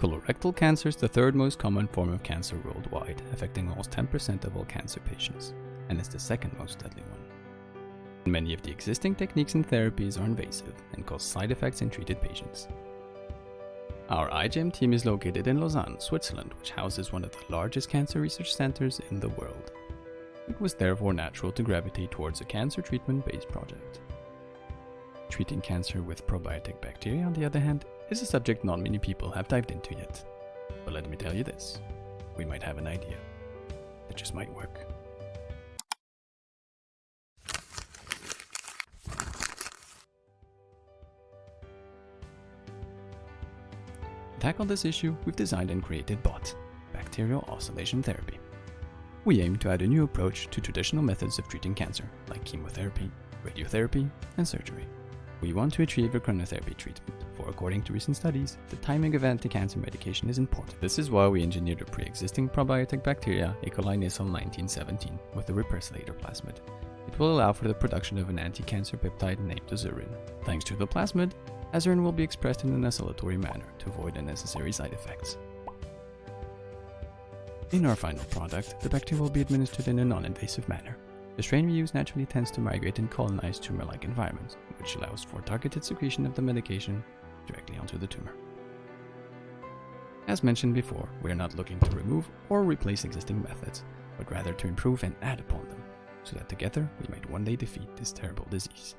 Colorectal cancer is the third most common form of cancer worldwide, affecting almost 10% of all cancer patients, and is the second most deadly one. Many of the existing techniques and therapies are invasive and cause side effects in treated patients. Our iGEM team is located in Lausanne, Switzerland, which houses one of the largest cancer research centers in the world. It was therefore natural to gravitate towards a cancer treatment-based project. Treating cancer with probiotic bacteria, on the other hand, is a subject not many people have dived into yet. But let me tell you this, we might have an idea. It just might work. To tackle this issue, we've designed and created BOT, Bacterial Oscillation Therapy. We aim to add a new approach to traditional methods of treating cancer, like chemotherapy, radiotherapy, and surgery. We want to achieve a chronotherapy treatment, for according to recent studies, the timing of anti-cancer medication is important. This is why we engineered a pre-existing probiotic bacteria, E. coli Nissl 1917, with a repressolator plasmid. It will allow for the production of an anti-cancer peptide named azurin. Thanks to the plasmid, azurin will be expressed in an oscillatory manner to avoid unnecessary side effects. In our final product, the bacteria will be administered in a non-invasive manner. The strain we use naturally tends to migrate and colonize tumor-like environments, which allows for targeted secretion of the medication directly onto the tumor. As mentioned before, we are not looking to remove or replace existing methods, but rather to improve and add upon them, so that together we might one day defeat this terrible disease.